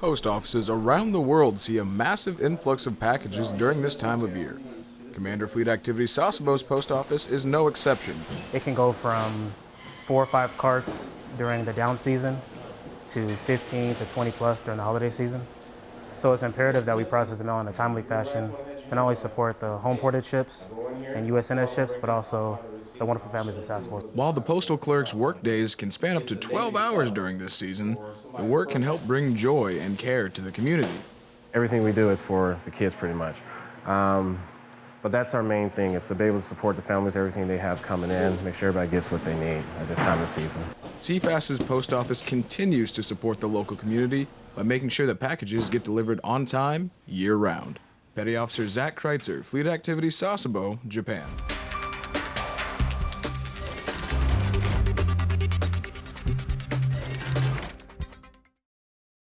Post offices around the world see a massive influx of packages during this time of year. Commander Fleet Activity Sasebo's post office is no exception. It can go from four or five carts during the down season to 15 to 20 plus during the holiday season. So it's imperative that we process the mail in a timely fashion to not only support the home ported ships and USNS ships, but also the wonderful families of Sasebo. While the postal clerk's work days can span up to 12 hours during this season, the work can help bring joy and care to the community. Everything we do is for the kids pretty much. Um, but that's our main thing, is to be able to support the families, everything they have coming in, make sure everybody gets what they need at this time of season. CFAS's post office continues to support the local community by making sure that packages get delivered on time year round. Petty Officer Zach Kreitzer, Fleet Activity Sasebo, Japan.